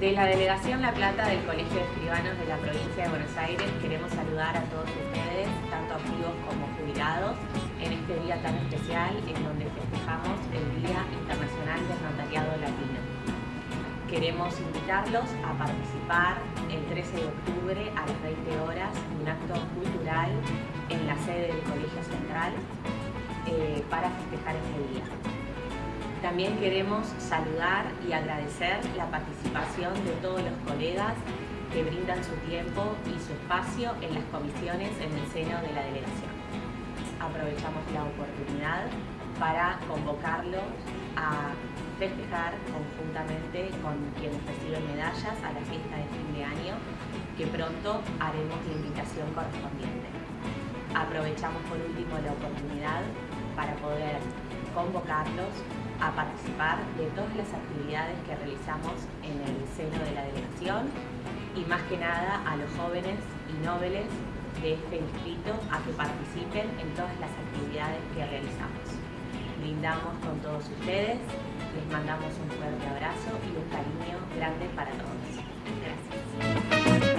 De la Delegación La Plata del Colegio de Escribanos de la Provincia de Buenos Aires queremos saludar a todos ustedes, tanto activos como jubilados, en este día tan especial en donde festejamos el Día Internacional del Notariado Latino. Queremos invitarlos a participar el 13 de octubre a las 20 horas en un acto cultural en la sede del Colegio Central eh, para festejar este día. También queremos saludar y agradecer la participación de todos los colegas que brindan su tiempo y su espacio en las comisiones en el seno de la delegación. Aprovechamos la oportunidad para convocarlos a festejar conjuntamente con quienes reciben medallas a la fiesta de fin de año, que pronto haremos la invitación correspondiente. Aprovechamos por último la oportunidad para poder convocarlos a participar de todas las actividades que realizamos en el seno de la delegación y más que nada a los jóvenes y nobles de este distrito a que participen en todas las actividades que realizamos. Brindamos con todos ustedes, les mandamos un fuerte abrazo y un cariño grande para todos.